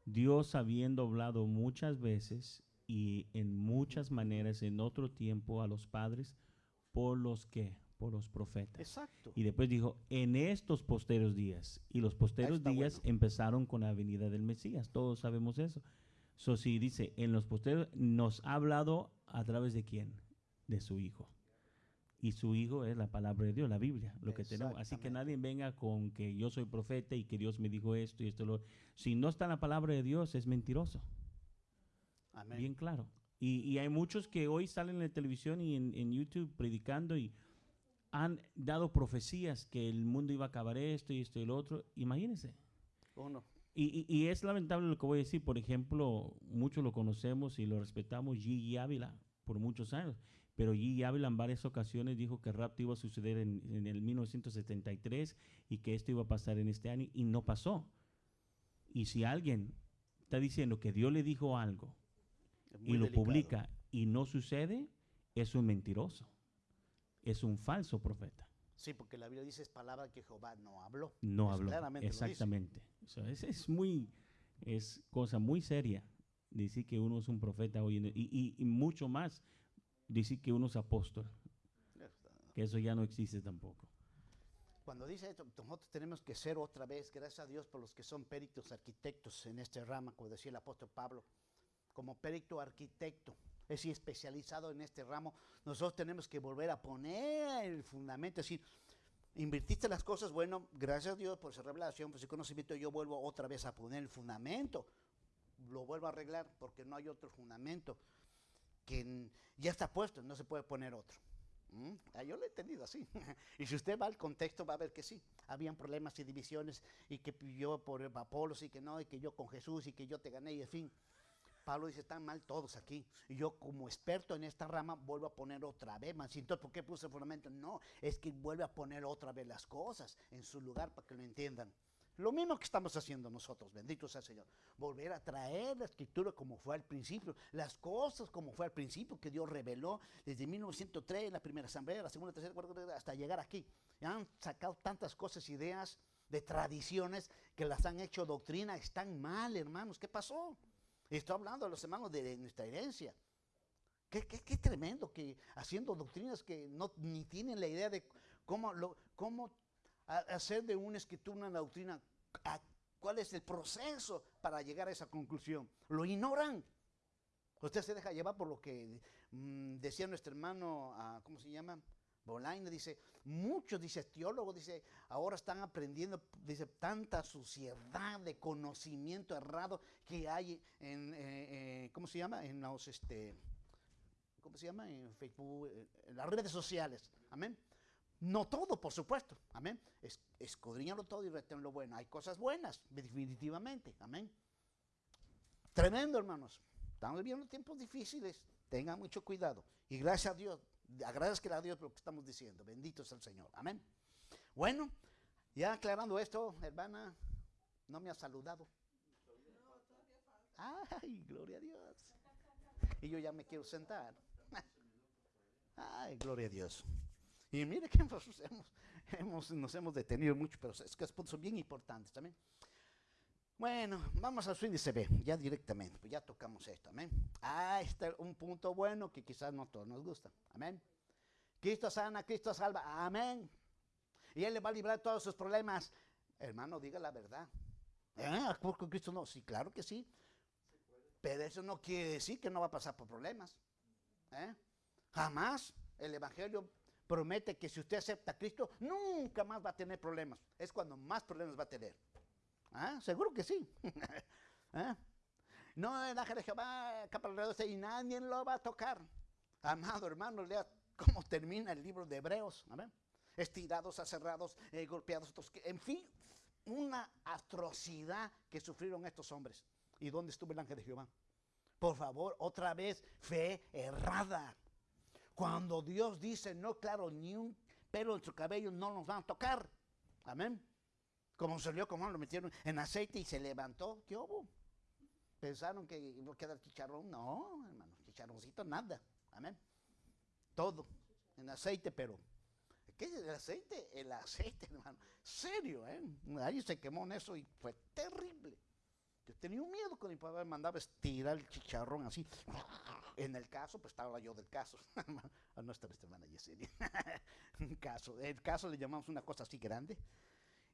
Dios habiendo hablado muchas veces y en muchas maneras en otro tiempo a los padres por los que, por los profetas.
Exacto.
Y después dijo, en estos posteros días. Y los posteros
está
días
bueno.
empezaron con la venida del Mesías. Todos sabemos eso. So, si dice, en los posteros nos ha hablado a través de quién? De su Hijo. Y su Hijo es la palabra de Dios, la Biblia, lo que tenemos. Así que nadie venga con que yo soy profeta y que Dios me dijo esto y esto. Lo. Si no está la palabra de Dios, es mentiroso.
Amén.
Bien claro. Y, y hay muchos que hoy salen en la televisión y en, en YouTube predicando y han dado profecías que el mundo iba a acabar esto y esto y lo otro. Imagínense. Y, y- y es lamentable lo que voy a decir. Por ejemplo, muchos lo conocemos y lo respetamos, Gigi Ávila, por muchos años. Pero Gigi Ávila en varias ocasiones dijo que el rapto iba a suceder en, en el 1973 y que esto iba a pasar en este año y no pasó. Y si alguien está diciendo que Dios le dijo algo y lo
delicado.
publica y no sucede, es un mentiroso. Es un falso profeta.
Sí, porque la Biblia dice es palabra que Jehová no habló.
No
Es
habló.
claramente.
Exactamente. So, es, es muy, es cosa muy seria decir que uno es un profeta hoy en día, y, y- y mucho más decir que uno es apóstol, que eso ya no existe tampoco.
Cuando dice esto, nosotros tenemos que ser otra vez, gracias a Dios por los que son peritos arquitectos en este rama, como decía el apóstol Pablo, como perito arquitecto, es decir, especializado en este ramo, nosotros tenemos que volver a poner el fundamento, es decir, invertiste las cosas, bueno, gracias a Dios por esa revelación, por ese conocimiento, yo vuelvo otra vez a poner el fundamento, lo vuelvo a arreglar porque no hay otro fundamento que ya está puesto, no se puede poner otro. ¿Mm? Ah, yo lo he entendido así. y si usted va al contexto va a ver que sí. Habían problemas y divisiones y que yo por Apolos y que no, y que yo con Jesús y que yo te gané y en fin. Pablo dice, están mal todos aquí. Y yo como experto en esta rama vuelvo a poner otra vez. ¿por qué puse el fundamento? No, es que vuelve a poner otra vez las cosas en su lugar para que lo entiendan. Lo mismo que estamos haciendo nosotros, bendito sea el Señor. Volver a traer la escritura como fue al principio, las cosas como fue al principio que Dios reveló desde 1903, en la primera asamblea, la segunda, tercera, cuarta, hasta llegar aquí. Han sacado tantas cosas, ideas de tradiciones que las han hecho doctrina, están mal, hermanos. ¿Qué pasó? Estoy hablando de los hermanos de nuestra herencia. Qué, qué- tremendo que haciendo doctrinas que no ni tienen la idea de cómo, cómo a- hacer de una escritura una doctrina, a- cuál es el proceso para llegar a esa conclusión. Lo ignoran. Usted se deja llevar por lo que mm, decía nuestro hermano, ah, ¿cómo se llama? Bolaine dice, muchos, dice teólogos, dice, ahora están aprendiendo, dice, tanta suciedad de conocimiento errado que hay en, eh, eh, ¿cómo se llama? En los, este, ¿cómo se llama? En Facebook, en, las redes sociales. Amén. No todo, por supuesto. Amén. Es, todo y retén lo bueno. Hay cosas buenas, definitivamente. Amén. Tremendo, hermanos. Estamos viviendo tiempos difíciles. Tengan mucho cuidado. Y gracias a Dios, agradezca a Dios por lo que estamos diciendo. Bendito es el Señor. Amén. Bueno, ya aclarando esto, hermana, no me ha saludado. Ay, gloria a Dios. Y yo ya me quiero sentar. Ay, gloria a Dios. Y mire que hemos, hemos- nos hemos detenido mucho, pero es que son bien importantes también. Bueno, vamos al swing se ve, ya directamente, pues ya tocamos esto, amén. Ah, está un punto bueno que quizás no todos nos gusta, amén. Cristo sana, Cristo salva, amén. Y Él le va a librar todos sus problemas. Hermano, diga la verdad. ¿Eh? ¿Por Cristo no? Sí, claro que sí. Pero eso no quiere decir que no va a pasar por problemas. ¿eh? Jamás el Evangelio promete que si usted acepta a Cristo, nunca más va a tener problemas. Es cuando más problemas va a tener. ¿Ah? Seguro que sí. ¿Ah? No, el ángel de Jehová capa y nadie lo va a tocar. Amado hermano, lea cómo termina el libro de Hebreos. Amén. Estirados, aserrados, eh, golpeados, en fin, una atrocidad que sufrieron estos hombres. ¿Y dónde estuvo el ángel de Jehová? Por favor, otra vez, fe errada. Cuando Dios dice, no, claro, ni un pelo en su cabello no nos van a tocar. Amén. Como salió, como lo metieron en aceite y se levantó. ¿Qué hubo? Pensaron que iba a quedar chicharrón. No, hermano, chicharroncito, nada. Amén. Todo en aceite, pero. ¿Qué es el aceite? El aceite, hermano. Serio, ¿eh? Ahí se quemó en eso y fue terrible. Yo tenía un miedo cuando mi papá me mandaba estirar el chicharrón así. En el caso, pues estaba yo del caso. A nuestra hermana Yesenia. Un caso. El caso le llamamos una cosa así grande.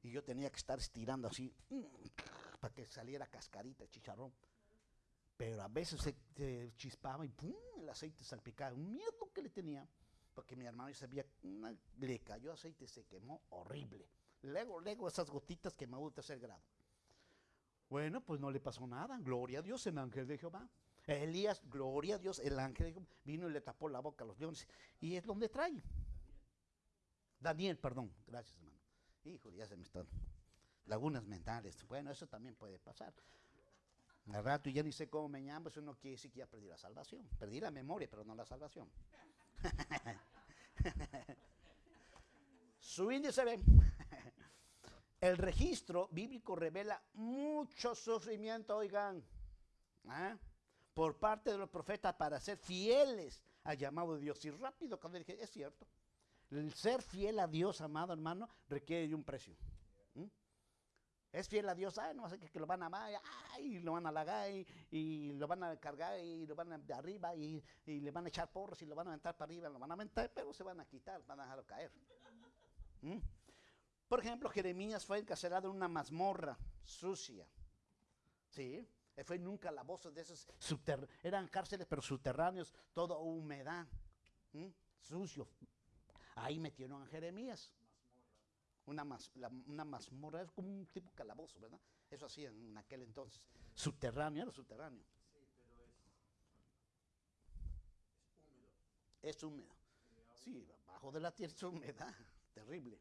Y yo tenía que estar estirando así para que saliera cascarita el chicharrón. Pero a veces se, chispaba y ¡pum! el aceite salpicaba. Un miedo que le tenía. Porque mi hermano sabía, una- le cayó aceite y se quemó horrible. Luego, luego esas gotitas quemadas de tercer grado. Bueno, pues no le pasó nada. Gloria a Dios, el ángel de Jehová. Elías, gloria a Dios, el ángel de Jehová vino y le tapó la boca a los leones. Y es donde trae. Daniel, perdón. Gracias, hermano. Hijo, ya se me están. Lagunas mentales. Bueno, eso también puede pasar. Al rato ya ni sé cómo me llamo, eso no quiere decir que ya perdí la salvación. Perdí la memoria, pero no la salvación. Su índice ve. El registro bíblico revela mucho sufrimiento, oigan, ¿ah? por parte de los profetas para ser fieles al llamado de Dios. Y rápido, cuando dije, es cierto, el ser fiel a Dios, amado hermano, requiere de un precio. Es fiel a Dios, ay, no sé que, que lo van a amar, ay, lo van a halagar y, y lo van a cargar y lo van a de arriba y, y le van a echar porros y lo van a aventar para arriba, lo van a aventar, pero se van a quitar, van a dejarlo caer. Por ejemplo, Jeremías fue encarcelado en una mazmorra sucia. ¿Sí? Fue nunca la voz de esos eran cárceles pero subterráneos, toda humedad, ¿m? sucio. Ahí metieron a Jeremías. Una, mas- la- una mazmorra es como un tipo calabozo, ¿verdad? Eso hacían en aquel entonces. Subterráneo, era subterráneo. Es húmedo. Sí, bajo de la tierra es humedad, terrible.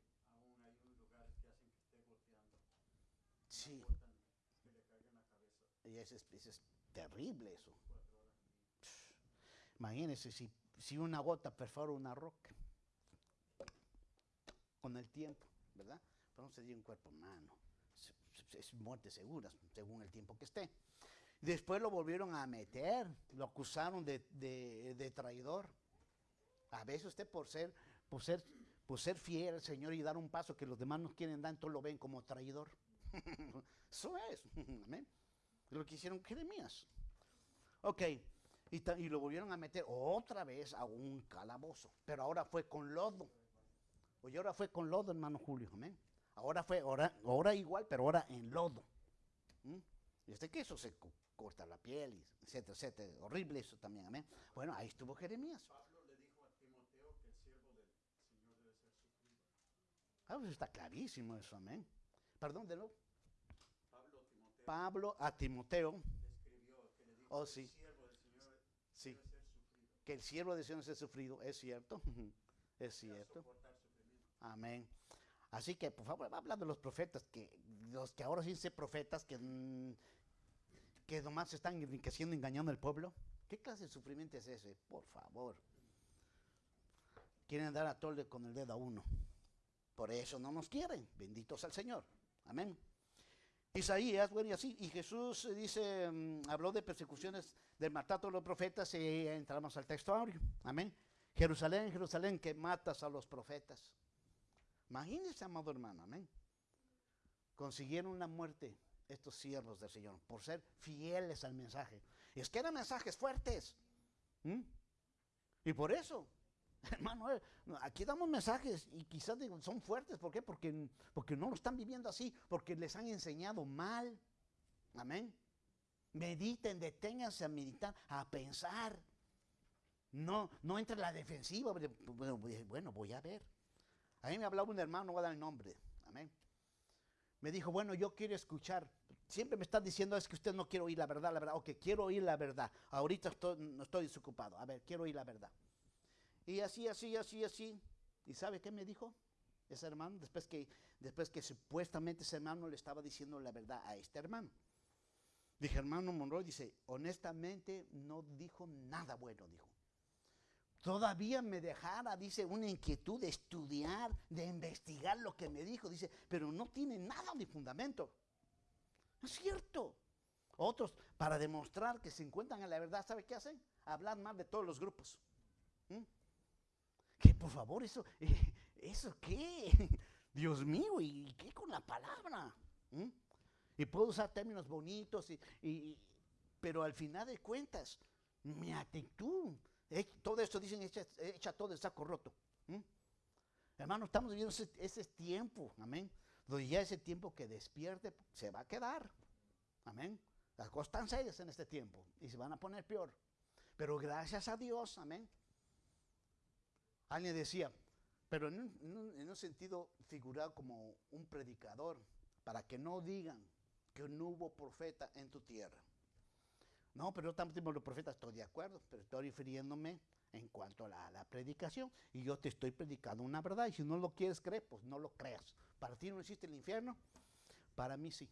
Sí. Y ese es, ese es terrible eso. Imagínense si, si una gota perfora una roca con el tiempo, ¿verdad? Pero no sería un cuerpo humano. Es, muerte segura, según el tiempo que esté. Después lo volvieron a meter, lo acusaron de, de- traidor. A veces usted por ser, por ser, por ser fiel al Señor y dar un paso que los demás no quieren dar, entonces lo ven como traidor. Eso es. Amén. Lo que hicieron Jeremías. Ok. Y lo volvieron a meter otra vez a un calabozo. Pero ahora fue con lodo. Oye, ahora fue con lodo, hermano Julio. Amén. Ahora fue, ahora, ahora igual, pero ahora en lodo. ¿Mm? Y este que eso se co- corta la piel, y etcétera, etcétera. Horrible eso también, amén. Bueno, ahí estuvo Jeremías. Ah, pues está clarísimo eso, amén. Perdón, de nuevo. Pablo a Timoteo. Oh, sí. Sí. que el siervo de Señor es sufrido, es cierto, es cierto. Amén. Así que, por favor, va a hablar de los profetas, que los que ahora sí se profetas, que, mm, que nomás están enriqueciendo, engañando al pueblo. ¿Qué clase de sufrimiento es ese? Por favor. Quieren dar a tole con el dedo a uno. Por eso no nos quieren. Benditos al Señor. Amén. Isaías, bueno, y así, y Jesús eh, dice, mm, habló de persecuciones del maltrato de los profetas y entramos al texto. Amén. Jerusalén, Jerusalén, que matas a los profetas. Imagínense, amado hermano, amén. Consiguieron la muerte estos siervos del Señor por ser fieles al mensaje. Y es que eran mensajes fuertes. Y por eso, hermano, eh, aquí damos mensajes y quizás son fuertes. ¿Por qué? Porque, porque no lo están viviendo así, porque les han enseñado mal. Amén. Mediten, deténganse a meditar, a pensar. No, no entre en la defensiva. Bueno, bueno, voy a ver. A mí me hablaba un hermano, no voy a dar el nombre. Amén. Me dijo, bueno, yo quiero escuchar. Siempre me están diciendo, es que usted no quiere oír la verdad, la verdad. Ok, quiero oír la verdad. Ahorita no estoy desocupado. A ver, quiero oír la verdad. Y así, así, así, así. ¿Y sabe qué me dijo ese hermano? Después que, después que supuestamente ese hermano le estaba diciendo la verdad a este hermano. Dije, hermano Monroy, dice, honestamente no dijo nada bueno, dijo todavía me dejara, dice, una inquietud de estudiar, de investigar lo que me dijo, dice, pero no tiene nada de fundamento. es cierto. Otros, para demostrar que se encuentran en la verdad, ¿sabe qué hacen? Hablar más de todos los grupos. ¿Mm? Que por favor, eso, ¿eso qué? Dios mío, ¿y qué con la palabra? ¿Mm? Y puedo usar términos bonitos, y, pero al final de cuentas, mi actitud todo esto dicen, echa, todo el saco roto. Hermano, estamos viviendo ese, tiempo, amén. Donde ya ese tiempo que despierte se va a quedar. Amén. Las cosas están serias en este tiempo y se van a poner peor. Pero gracias a Dios, amén. Alguien decía, pero en un, sentido figurado como un predicador, para que no digan que no hubo profeta en tu tierra. No, pero yo también los profetas estoy de acuerdo, pero estoy refiriéndome en cuanto a la, predicación. Y yo te estoy predicando una verdad. Y si no lo quieres creer, pues no lo creas. Para ti no existe el infierno, para mí sí.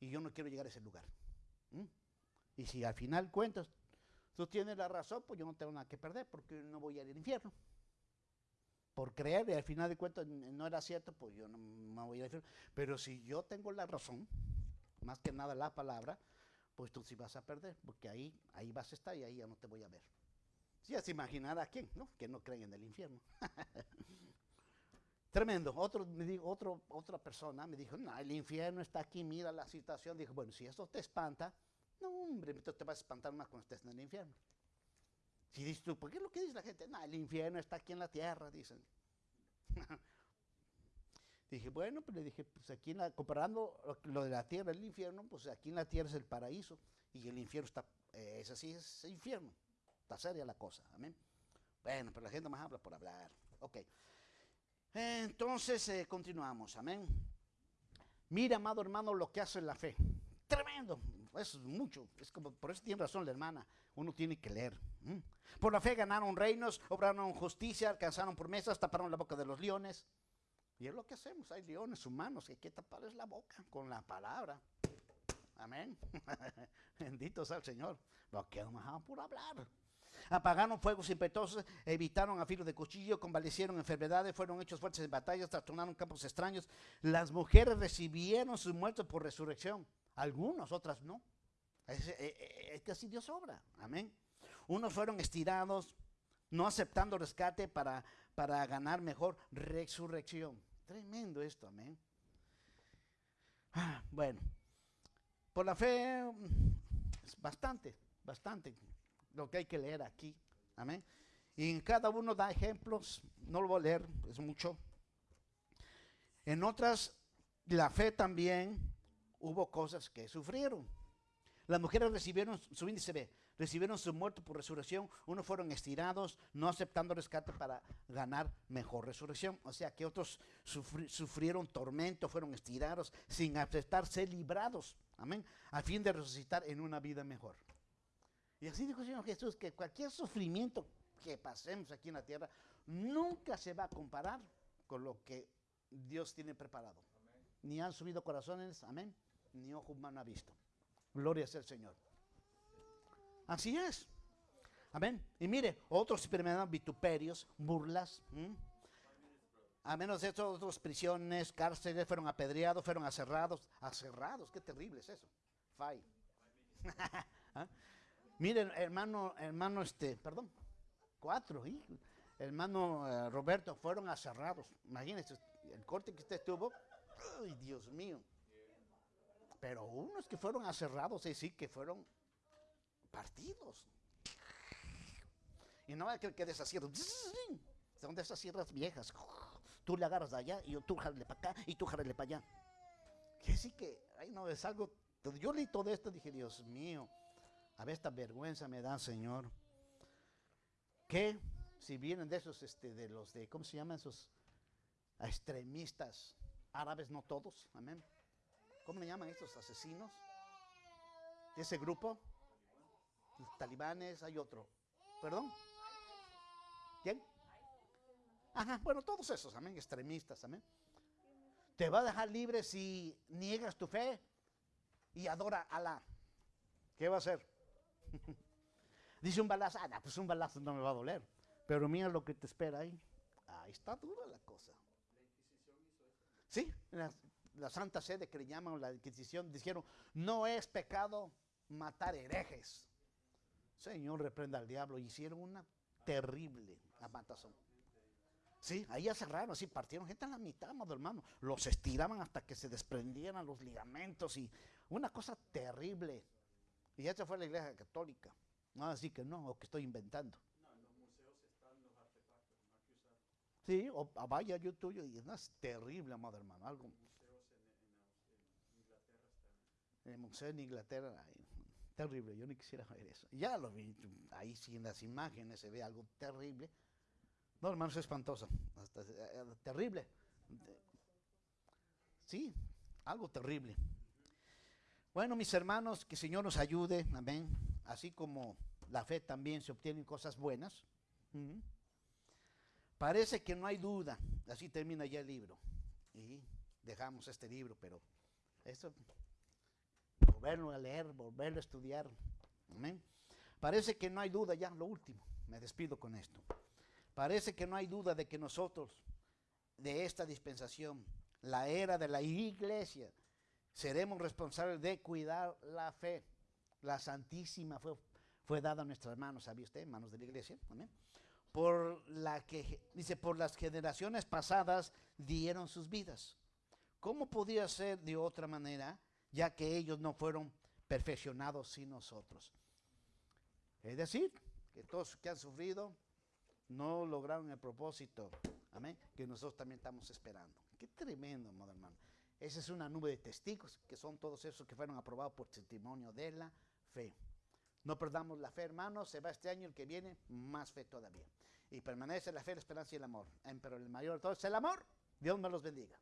Y yo no quiero llegar a ese lugar. Y si al final cuentas, tú tienes la razón, pues yo no tengo nada que perder porque no voy a ir al infierno. Por creer y al final de cuentas no era cierto, pues yo no me voy a ir al infierno. Pero si yo tengo la razón, más que nada la palabra, pues tú sí vas a perder, porque ahí, ahí vas a estar y ahí ya no te voy a ver. Si ya se imaginar a quién, ¿no? Que no creen en el infierno. Tremendo. Otro, me dijo, otro, otra persona me dijo, no, el infierno está aquí, mira la situación. Dijo, bueno, si esto te espanta, no, hombre, te vas a espantar más cuando estés en el infierno. Si dices tú, ¿por qué es lo que dice la gente? No, el infierno está aquí en la tierra, dicen. Dije, bueno, pues le dije, pues aquí comparando lo de la tierra y el infierno, pues aquí en la tierra es el paraíso y el infierno está, es así, es infierno. Está seria la cosa, amén. Bueno, pero la gente más habla por hablar. Ok. Entonces, eh, continuamos, amén. Mira, amado hermano, lo que hace la fe. Tremendo, es mucho. Es como, por eso tiene razón la hermana. Uno tiene que leer. Por la fe ganaron reinos, obraron justicia, alcanzaron promesas, taparon la boca de los leones. Y es lo que hacemos. Hay leones humanos que hay que taparles la boca con la palabra. Amén. Bendito sea el Señor. Lo que más por hablar. Apagaron fuegos impetuosos, evitaron a filo de cuchillo, convalecieron enfermedades, fueron hechos fuertes en batallas, trastornaron campos extraños. Las mujeres recibieron sus muertos por resurrección. Algunos, otras no. Es, eh, eh, es que así Dios obra. Amén. Unos fueron estirados, no aceptando rescate para, para ganar mejor resurrección. Tremendo esto, amén. Ah, bueno, por la fe es bastante, bastante lo que hay que leer aquí. Amén. Y en cada uno da ejemplos, no lo voy a leer, es mucho. En otras, la fe también hubo cosas que sufrieron. Las mujeres recibieron su índice B, recibieron su muerte por resurrección, unos fueron estirados, no aceptando rescate para ganar mejor resurrección. O sea que otros sufrieron tormento, fueron estirados sin aceptar ser librados, amén, a fin de resucitar en una vida mejor. Y así dijo el Señor Jesús, que cualquier sufrimiento que pasemos aquí en la tierra nunca se va a comparar con lo que Dios tiene preparado. Ni han subido corazones, amén, ni ojo humano ha visto. Gloria sea el Señor. Así es. Amén. Y mire, otros experimentan vituperios, burlas. A menos de eso, otras prisiones, cárceles, fueron apedreados, fueron aserrados. Aserrados, qué terrible es eso. Fai. ¿Ah? Miren, hermano, hermano, este, perdón, cuatro, hermano eh, Roberto, fueron aserrados. Imagínense, el corte que usted tuvo, ay, Dios mío. Pero unos que fueron aserrados, sí, sí, que fueron partidos. Y no hay que, que deshacieron. Son de esas sierras viejas. Tú le agarras de allá y tú jarle para acá y tú jarle para allá. Que sí que, ay no, es algo. Yo leí todo esto y dije, Dios mío, a ver esta vergüenza me da, Señor. Que si vienen de esos, este, de los de, ¿cómo se llaman esos extremistas árabes? No todos, amén. ¿Cómo le llaman estos asesinos? ese grupo, talibanes, hay otro. ¿Perdón? ¿Quién? Ajá, bueno, todos esos, amén, extremistas, amén. Te va a dejar libre si niegas tu fe y adora a Alá. ¿Qué va a hacer? Dice un balazo, ah, pues un balazo no me va a doler. Pero mira lo que te espera ahí. Ahí está dura la cosa. Sí, la, la Santa Sede que le llaman la Inquisición dijeron, no es pecado matar herejes. Señor, reprenda al diablo. Hicieron una terrible matazón. Sí, ahí cerraron, así partieron gente a la mitad, hermano. Los estiraban hasta que se desprendieran los ligamentos y una cosa terrible. Y esa fue la iglesia católica. No, así que no, o que estoy inventando. No, en los museos están los artefactos, no hay que usar. Sí, o ah, vaya yo tuyo y es terrible, amado hermano. Algo. En, el museo en Inglaterra, terrible, yo ni quisiera ver eso. Ya lo vi, ahí sí en las imágenes se ve algo terrible. No, hermano, es espantoso, hasta, eh, terrible. Sí, algo terrible. Bueno, mis hermanos, que el Señor nos ayude, amén. Así como la fe también se obtienen cosas buenas. Parece que no hay duda, así termina ya el libro. Y dejamos este libro, pero esto volverlo a leer, volverlo a estudiar. Amén. Parece que no hay duda ya, lo último, me despido con esto. Parece que no hay duda de que nosotros, de esta dispensación, la era de la iglesia, seremos responsables de cuidar la fe. La Santísima fue, fue dada a nuestras manos, ¿sabía usted? Manos de la iglesia. Amén. Por la que, dice, por las generaciones pasadas dieron sus vidas. ¿Cómo podía ser de otra manera? Ya que ellos no fueron perfeccionados sin nosotros. Es decir, que todos que han sufrido no lograron el propósito, amén, que nosotros también estamos esperando. Qué tremendo, hermano. Esa es una nube de testigos, que son todos esos que fueron aprobados por testimonio de la fe. No perdamos la fe, hermanos, se va este año el que viene, más fe todavía. Y permanece la fe, la esperanza y el amor. Pero el mayor de todos es el amor. Dios me los bendiga.